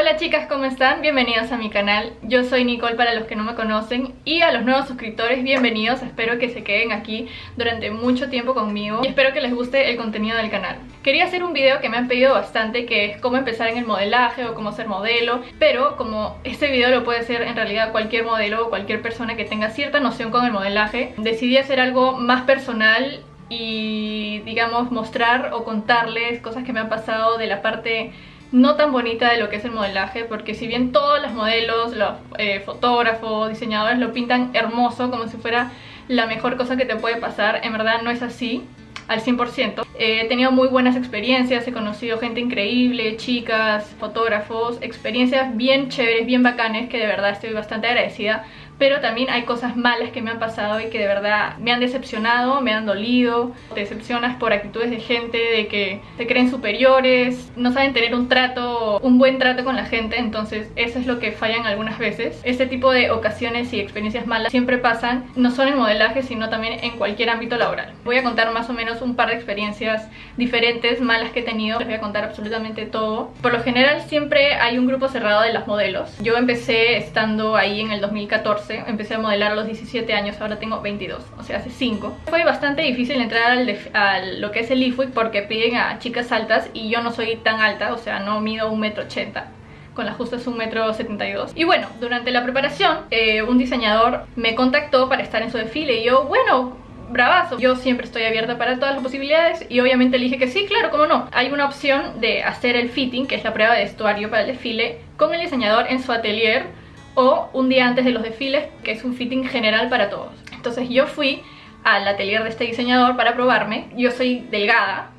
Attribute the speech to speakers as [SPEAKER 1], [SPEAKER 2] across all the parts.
[SPEAKER 1] Hola chicas, ¿cómo están? Bienvenidos a mi canal. Yo soy Nicole para los que no me conocen y a los nuevos suscriptores, bienvenidos. Espero que se queden aquí durante mucho tiempo conmigo y espero que les guste el contenido del canal. Quería hacer un video que me han pedido bastante que es cómo empezar en el modelaje o cómo ser modelo, pero como este video lo puede hacer en realidad cualquier modelo o cualquier persona que tenga cierta noción con el modelaje, decidí hacer algo más personal y digamos mostrar o contarles cosas que me han pasado de la parte no tan bonita de lo que es el modelaje porque si bien todos los modelos, los eh, fotógrafos, diseñadores lo pintan hermoso como si fuera la mejor cosa que te puede pasar, en verdad no es así al 100%. he tenido muy buenas experiencias, he conocido gente increíble, chicas, fotógrafos, experiencias bien chéveres, bien bacanes que de verdad estoy bastante agradecida pero también hay cosas malas que me han pasado y que de verdad me han decepcionado, me han dolido. Te decepcionas por actitudes de gente de que se creen superiores, no saben tener un trato, un buen trato con la gente, entonces eso es lo que fallan algunas veces. Este tipo de ocasiones y experiencias malas siempre pasan, no solo en modelaje, sino también en cualquier ámbito laboral. Voy a contar más o menos un par de experiencias diferentes, malas que he tenido, les voy a contar absolutamente todo. Por lo general siempre hay un grupo cerrado de las modelos. Yo empecé estando ahí en el 2014 empecé a modelar a los 17 años, ahora tengo 22, o sea, hace 5. Fue bastante difícil entrar al a lo que es el IFUIC porque piden a chicas altas y yo no soy tan alta, o sea, no mido 1,80 m con las justas 1,72m. Y bueno, durante la preparación, eh, un diseñador me contactó para estar en su desfile y yo, bueno, bravazo. Yo siempre estoy abierta para todas las posibilidades y obviamente le dije que sí, claro, cómo no. Hay una opción de hacer el fitting, que es la prueba de vestuario para el desfile, con el diseñador en su atelier o un día antes de los desfiles, que es un fitting general para todos. Entonces yo fui al atelier de este diseñador para probarme. Yo soy delgada,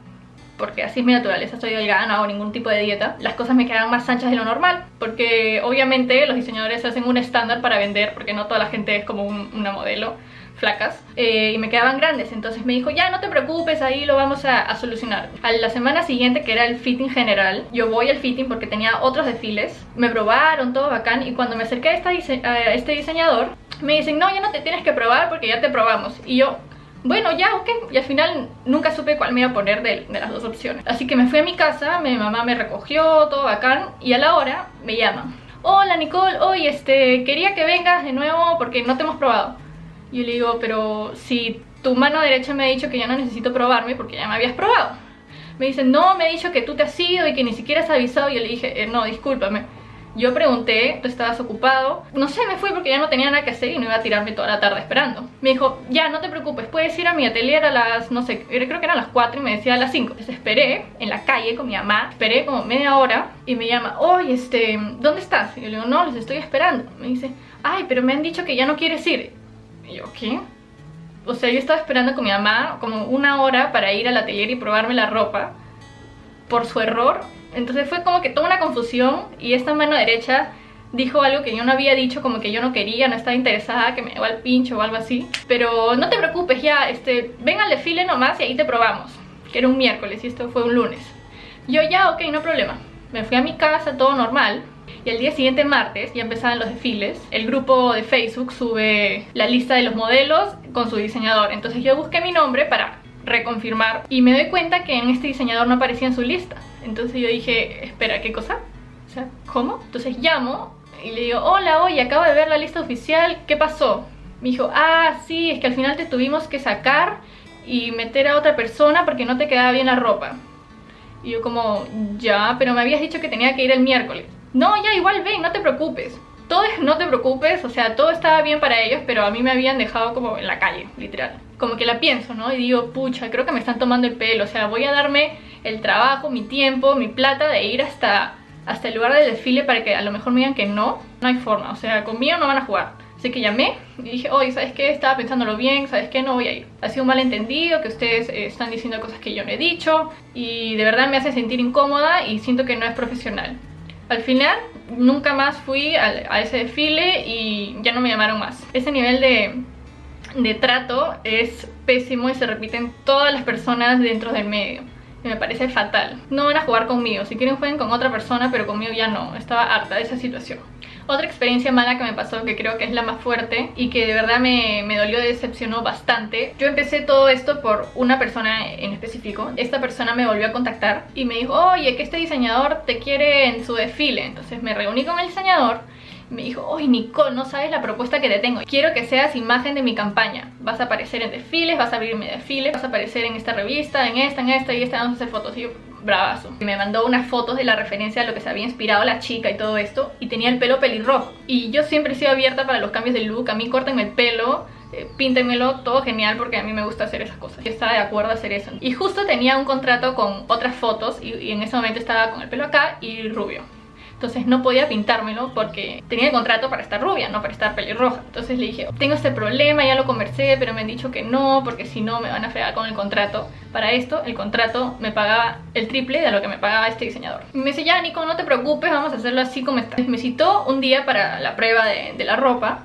[SPEAKER 1] porque así es mi naturaleza, soy delgada, no hago ningún tipo de dieta. Las cosas me quedan más anchas de lo normal, porque obviamente los diseñadores hacen un estándar para vender, porque no toda la gente es como una modelo flacas eh, y me quedaban grandes entonces me dijo ya no te preocupes ahí lo vamos a, solucionar a la semana siguiente que era el fitting general yo voy al fitting porque tenía otros desfiles me probaron todo bacán y cuando me acerqué a, este diseñador me dicen no ya no te tienes que probar porque ya te probamos y yo bueno, ya, ok. Y al final nunca supe cuál me iba a poner de, las dos opciones. Así que me fui a mi casa, mi mamá me recogió, todo bacán. Y a la hora me llaman. Hola Nicole, hoy este, quería que vengas de nuevo porque no te hemos probado. Y yo le digo, pero si tu mano derecha me ha dicho que ya no necesito probarme porque ya me habías probado. Me dice, no, me ha dicho que tú te has ido y que ni siquiera has avisado. Y yo le dije, eh, no, discúlpame. Yo pregunté, tú estabas ocupado. No sé, me fui porque ya no tenía nada que hacer y no iba a tirarme toda la tarde esperando. Me dijo, ya, no te preocupes, puedes ir a mi atelier a las, no sé, creo que eran las 4 y me decía a las 5. Entonces esperé en la calle con mi mamá, esperé como media hora y me llama, oye, este, ¿dónde estás? Y yo le digo, no, les estoy esperando. Me dice, ay, pero me han dicho que ya no quieres ir. Y yo. O sea, yo estaba esperando con mi mamá como una hora para ir al atelier y probarme la ropa por su error. Entonces fue como que toda una confusión y esta mano derecha dijo algo que yo no había dicho, como que yo no quería, no estaba interesada, que me llevaba al pincho o algo así. Pero no te preocupes, ya, este, ven al desfile nomás y ahí te probamos. Que era un miércoles y esto fue un lunes. Yo ya, ok, no problema. Me fui a mi casa, todo normal. Y el día siguiente, martes, ya empezaban los desfiles. El grupo de Facebook sube la lista de los modelos con su diseñador. Entonces yo busqué mi nombre para reconfirmar y me doy cuenta que en este diseñador no aparecía en su lista. Entonces yo dije, espera, ¿qué cosa? O sea, ¿cómo? Entonces llamo y le digo, hola, oye, acabo de ver la lista oficial, ¿qué pasó? Me dijo, ah, sí, es que al final te tuvimos que sacar y meter a otra persona porque no te quedaba bien la ropa. Y yo como, ya, pero me habías dicho que tenía que ir el miércoles. No, ya igual ven, no te preocupes todo es no te preocupes, o sea, todo estaba bien para ellos, pero a mí me habían dejado como en la calle, literal. Como que la pienso, ¿no? Y digo, pucha, creo que me están tomando el pelo, o sea, voy a darme el trabajo, mi tiempo, mi plata de ir hasta, hasta el lugar del desfile para que a lo mejor me digan que no. No hay forma, o sea, conmigo no van a jugar. Así que llamé y dije, oye, ¿sabes qué? Estaba pensándolo bien, ¿sabes qué? No voy a ir. Ha sido un malentendido, que ustedes eh, están diciendo cosas que yo no he dicho y de verdad me hace sentir incómoda y siento que no es profesional. Al final nunca más fui a, ese desfile y ya no me llamaron más. Ese nivel de, de trato es pésimo y se repite en todas las personas dentro del medio. Me parece fatal. No van a jugar conmigo, si quieren jueguen con otra persona, pero conmigo ya no. Estaba harta de esa situación. Otra experiencia mala que me pasó, que creo que es la más fuerte y que de verdad me, me dolió, decepcionó bastante. Yo empecé todo esto por una persona en específico. Esta persona me volvió a contactar y me dijo, oye, que este diseñador te quiere en su desfile. Entonces me reuní con el diseñador me dijo, oye Nicole, no sabes la propuesta que te tengo Quiero que seas imagen de mi campaña Vas a aparecer en desfiles, vas a abrirme desfiles Vas a aparecer en esta revista, en esta, en esta y esta Vamos a hacer fotos y yo, bravazo y Me mandó unas fotos de la referencia a lo que se había inspirado la chica y todo esto Y tenía el pelo pelirrojo Y yo siempre he sido abierta para los cambios de look A mí córtenme el pelo eh, píntenmelo, todo genial porque a mí me gusta hacer esas cosas. Yo estaba de acuerdo a hacer eso. Y justo tenía un contrato con otras fotos y en ese momento estaba con el pelo acá y rubio entonces no podía pintármelo porque tenía el contrato para estar rubia, no para estar pelirroja. Entonces le dije, tengo este problema, ya lo conversé, pero me han dicho que no, porque si no me van a fregar con el contrato. Para esto, el contrato me pagaba el triple de lo que me pagaba este diseñador. Y me dice, ya Nico, no te preocupes, vamos a hacerlo así como está. Me citó un día para la prueba de, de la ropa,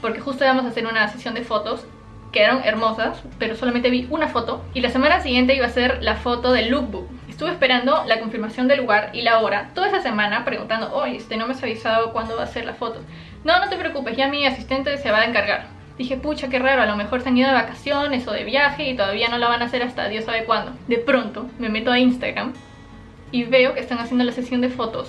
[SPEAKER 1] porque justo íbamos a hacer una sesión de fotos quedaron hermosas, pero solamente vi una foto. Y la semana siguiente iba a ser la foto del lookbook. Estuve esperando la confirmación del lugar y la hora toda esa semana preguntando, oye, este no me has avisado cuándo va a ser la foto. No, no te preocupes, ya mi asistente se va a encargar. Dije, pucha, qué raro, a lo mejor se han ido de vacaciones o de viaje y todavía no la van a hacer hasta Dios sabe cuándo. De pronto me meto a Instagram y veo que están haciendo la sesión de fotos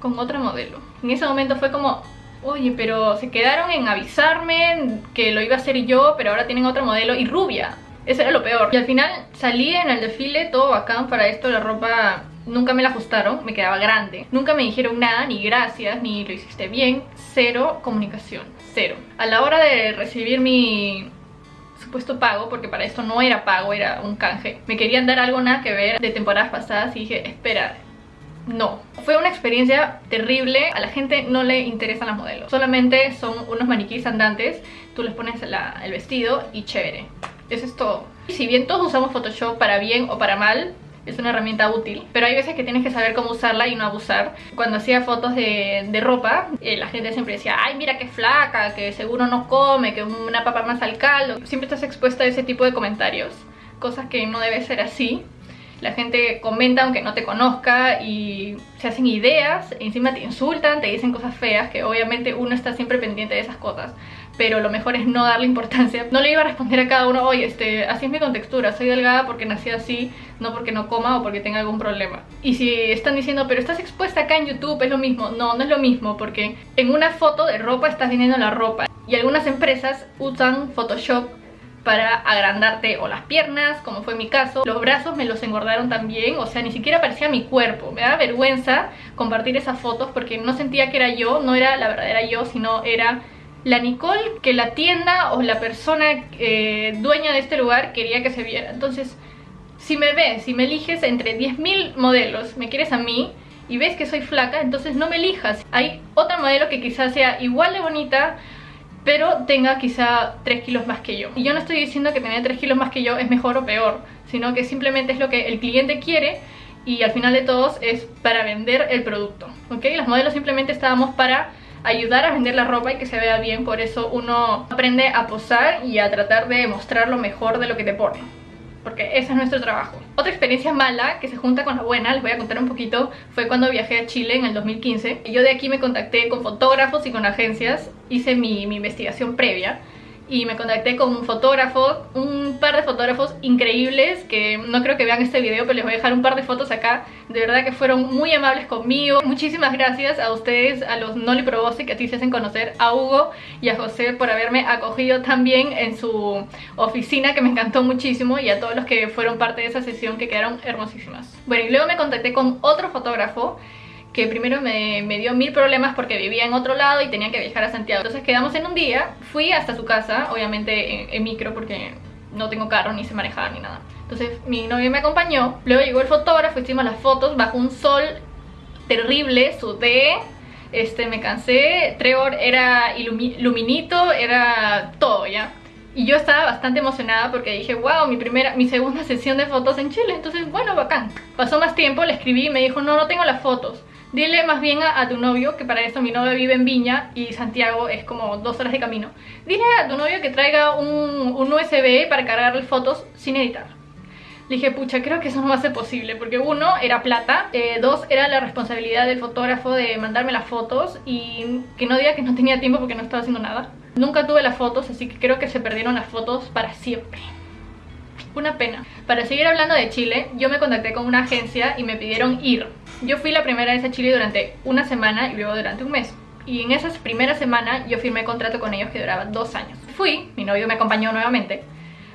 [SPEAKER 1] con otra modelo. En ese momento fue como, oye, pero se quedaron en avisarme que lo iba a hacer yo, pero ahora tienen otro modelo y rubia. Eso era lo peor. Y al final salí en el desfile todo bacán para esto, la ropa nunca me la ajustaron, me quedaba grande. Nunca me dijeron nada, ni gracias, ni lo hiciste bien. Cero comunicación, cero. A la hora de recibir mi supuesto pago, porque para esto no era pago, era un canje. Me querían dar algo nada que ver de temporadas pasadas y dije, espera, no. Fue una experiencia terrible, a la gente no le interesan las modelos. Solamente son unos maniquíes andantes, tú les pones el vestido y chévere. Eso es todo. Si bien todos usamos Photoshop para bien o para mal, es una herramienta útil pero hay veces que tienes que saber cómo usarla y no abusar. Cuando hacía fotos de, ropa eh, la gente siempre decía ay mira qué flaca, que seguro no come que una papa más al caldo siempre estás expuesta a ese tipo de comentarios cosas que no debe ser así. La gente comenta aunque no te conozca y se hacen ideas, encima te insultan, te dicen cosas feas, que obviamente uno está siempre pendiente de esas cosas pero lo mejor es no darle importancia. No le iba a responder a cada uno, oye, este, así es mi contextura, soy delgada porque nací así, no porque no coma o porque tenga algún problema. Y si están diciendo, pero estás expuesta acá en YouTube, es lo mismo. No, no es lo mismo, porque en una foto de ropa estás vendiendo la ropa. Y algunas empresas usan Photoshop para agrandarte o las piernas, como fue mi caso. Los brazos me los engordaron también, o sea, ni siquiera parecía mi cuerpo. Me da vergüenza compartir esas fotos porque no sentía que era yo, no era la verdadera yo, sino era la Nicole que la tienda o la persona eh, dueña de este lugar quería que se viera. Entonces, si me ves, si me eliges entre 10.000 modelos, me quieres a mí y ves que soy flaca, entonces no me elijas. Hay otra modelo que quizás sea igual de bonita, pero tenga quizá 3 kilos más que yo. Y yo no estoy diciendo que tener 3 kilos más que yo es mejor o peor, sino que simplemente es lo que el cliente quiere y al final de todos es para vender el producto, ¿ok? Las modelos simplemente estábamos para ayudar a vender la ropa y que se vea bien, por eso uno aprende a posar y a tratar de mostrar lo mejor de lo que te pone porque ese es nuestro trabajo. Otra experiencia mala que se junta con la buena, les voy a contar un poquito, fue cuando viajé a Chile en el 2015. Yo de aquí me contacté con fotógrafos y con agencias, hice mi investigación previa y me contacté con un fotógrafo, un par de fotógrafos increíbles que no creo que vean este video pero les voy a dejar un par de fotos acá. De verdad que fueron muy amables conmigo. Muchísimas gracias a ustedes, a los Noli Probose que a ti se hacen conocer, a Hugo y a José por haberme acogido también en su oficina que me encantó muchísimo y a todos los que fueron parte de esa sesión que quedaron hermosísimas. Bueno y luego me contacté con otro fotógrafo que primero me, dio mil problemas porque vivía en otro lado y tenía que viajar a Santiago. Entonces quedamos en un día, fui hasta su casa, obviamente en, micro porque no tengo carro, ni se manejaba ni nada. Entonces mi novio me acompañó, luego llegó el fotógrafo, hicimos las fotos bajo un sol terrible, sudé, este, me cansé, Trevor era luminito, era todo ya. Y yo estaba bastante emocionada porque dije, wow, mi primera, mi segunda sesión de fotos en Chile, entonces bueno, bacán. Pasó más tiempo, le escribí y me dijo, no, no tengo las fotos. Dile más bien a, tu novio, que para esto mi novio vive en Viña y Santiago es como dos horas de camino. Dile a tu novio que traiga un, un USB para cargarle fotos sin editar. dije, pucha, creo que eso no va a ser posible Porque uno, era plata eh, Dos, era la responsabilidad del fotógrafo de mandarme las fotos Y que no diga que no tenía tiempo porque no estaba haciendo nada Nunca tuve las fotos, así que creo que se perdieron las fotos para siempre una pena. Para seguir hablando de Chile, yo me contacté con una agencia y me pidieron ir. Yo fui la primera vez a Chile durante una semana y luego durante un mes. Y en esas primeras semanas yo firmé contrato con ellos que duraba dos años. Fui, mi novio me acompañó nuevamente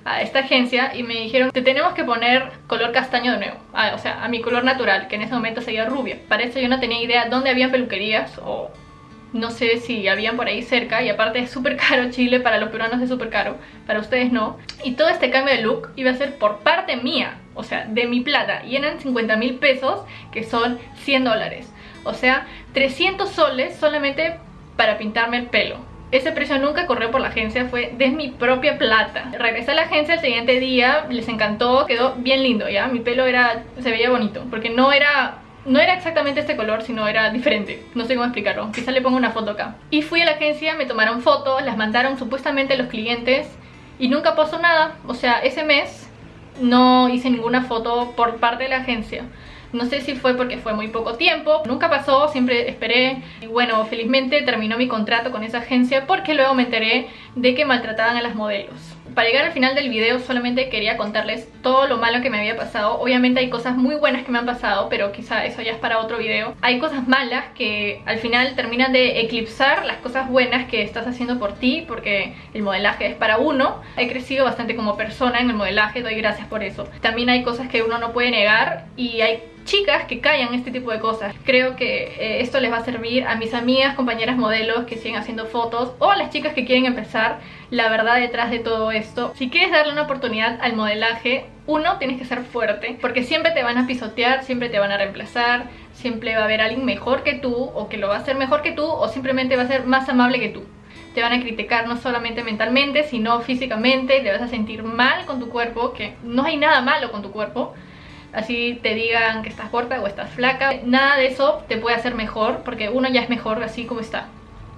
[SPEAKER 1] a esta agencia y me dijeron te tenemos que poner color castaño de nuevo ah, o sea, a mi color natural, que en ese momento sería rubio para eso yo no tenía idea dónde había peluquerías o no sé si habían por ahí cerca y aparte es súper caro Chile, para los peruanos es súper caro, para ustedes no. Y todo este cambio de look iba a ser por parte mía, o sea, de mi plata, y eran 50 mil pesos, que son 100 dólares. O sea, 300 soles solamente para pintarme el pelo. Ese precio nunca corrió por la agencia, fue de mi propia plata. Regresé a la agencia el siguiente día, les encantó, quedó bien lindo, ¿ya? Mi pelo era, se veía bonito, porque no era no era exactamente este color, sino era diferente. No sé cómo explicarlo. Quizá le pongo una foto acá. Y fui a la agencia, me tomaron fotos, las mandaron supuestamente los clientes y nunca pasó nada. O sea, ese mes no hice ninguna foto por parte de la agencia. No sé si fue porque fue muy poco tiempo, nunca pasó, siempre esperé y bueno, felizmente terminó mi contrato con esa agencia porque luego me enteré de que maltrataban a las modelos para llegar al final del video solamente quería contarles todo lo malo que me había pasado. Obviamente hay cosas muy buenas que me han pasado, pero quizá eso ya es para otro video. Hay cosas malas que al final terminan de eclipsar las cosas buenas que estás haciendo por ti Porque el modelaje es para uno. He crecido bastante como persona en el modelaje, doy gracias por eso. También hay cosas que uno no puede negar y hay chicas que callan este tipo de cosas. Creo que eh, esto les va a servir a mis amigas, compañeras modelos que siguen haciendo fotos o a las chicas que quieren empezar la verdad detrás de todo esto. Si quieres darle una oportunidad al modelaje, uno, tienes que ser fuerte porque siempre te van a pisotear, siempre te van a reemplazar, siempre va a haber alguien mejor que tú o que lo va a hacer mejor que tú o simplemente va a ser más amable que tú te van a criticar no solamente mentalmente, sino físicamente, te vas a sentir mal con tu cuerpo, que no hay nada malo con tu cuerpo, así te digan que estás corta o estás flaca. Nada de eso te puede hacer mejor porque uno ya es mejor así como está.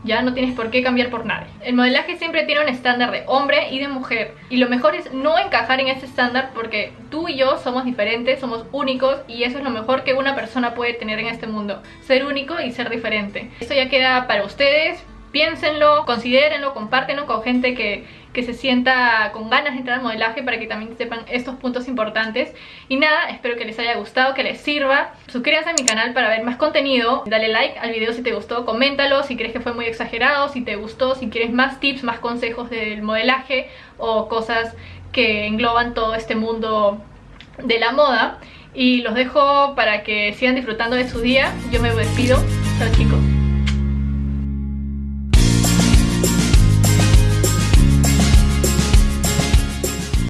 [SPEAKER 1] Ya no tienes por qué cambiar por nadie. El modelaje siempre tiene un estándar de hombre y de mujer. Y lo mejor es no encajar en ese estándar porque tú y yo somos diferentes, somos únicos y eso es lo mejor que una persona puede tener en este mundo. Ser único y ser diferente. Esto ya queda para ustedes, piénsenlo, considérenlo, compártenlo con gente que, que se sienta con ganas de entrar al modelaje para que también sepan estos puntos importantes. Y nada, espero que les haya gustado, que les sirva. Suscríbanse a mi canal para ver más contenido. Dale like al video si te gustó, coméntalo si crees que fue muy exagerado, si te gustó, si quieres más tips, más consejos del modelaje o cosas que engloban todo este mundo de la moda. Y los dejo para que sigan disfrutando de su día. Yo me despido. Chao chicos.